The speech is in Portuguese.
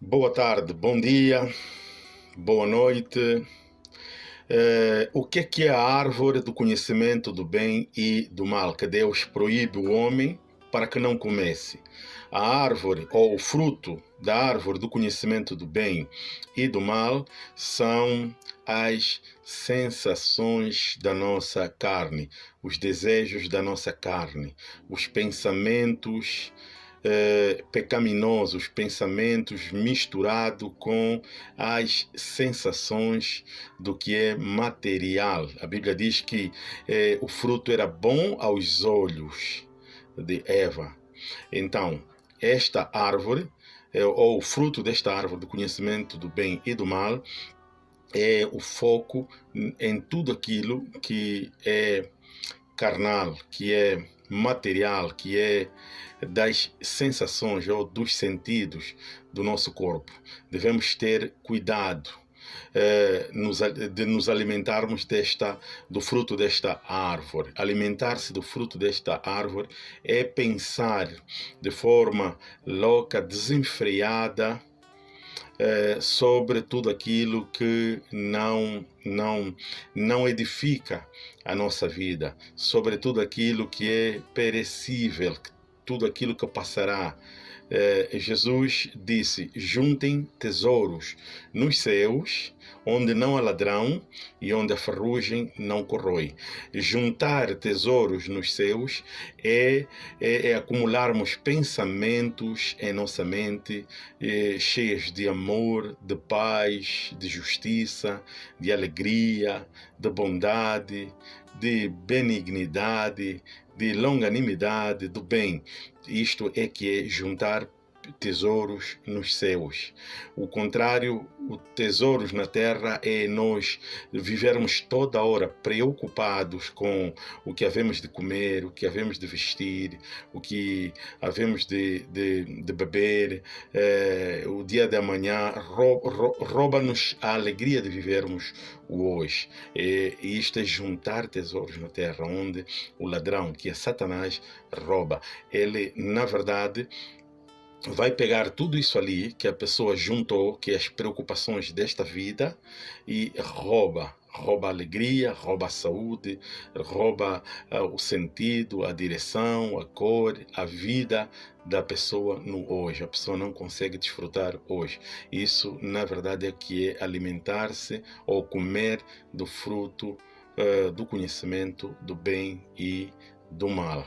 Boa tarde, bom dia, boa noite. Eh, o que é, que é a árvore do conhecimento do bem e do mal que Deus proíbe o homem para que não comece? A árvore ou o fruto da árvore do conhecimento do bem e do mal são as sensações da nossa carne, os desejos da nossa carne, os pensamentos eh, pecaminosos, pensamentos misturado com as sensações do que é material. A Bíblia diz que eh, o fruto era bom aos olhos de Eva. Então, esta árvore, eh, ou o fruto desta árvore do conhecimento do bem e do mal, é o foco em tudo aquilo que é carnal, que é material, que é das sensações ou dos sentidos do nosso corpo. Devemos ter cuidado eh, de nos alimentarmos desta, do fruto desta árvore. Alimentar-se do fruto desta árvore é pensar de forma louca, desenfreada, eh, sobre tudo aquilo que não, não, não edifica a nossa vida, sobre tudo aquilo que é perecível, tudo aquilo que passará. É, Jesus disse: juntem tesouros nos céus, onde não há ladrão e onde a ferrugem não corrói. Juntar tesouros nos céus é, é, é acumularmos pensamentos em nossa mente é, cheios de amor, de paz, de justiça, de alegria, de bondade, de benignidade, de longanimidade, do bem. Isto é que é juntar tesouros nos céus. O contrário, o tesouros na terra é nós vivermos toda hora preocupados com o que havemos de comer, o que havemos de vestir, o que havemos de, de, de beber. É, o dia de amanhã rouba-nos a alegria de vivermos o hoje. E isto é juntar tesouros na terra, onde o ladrão, que é Satanás, rouba. Ele, na verdade, vai pegar tudo isso ali que a pessoa juntou, que é as preocupações desta vida, e rouba. Rouba a alegria, rouba a saúde, rouba uh, o sentido, a direção, a cor, a vida da pessoa no hoje. A pessoa não consegue desfrutar hoje. Isso, na verdade, é que é alimentar-se ou comer do fruto uh, do conhecimento do bem e do mal.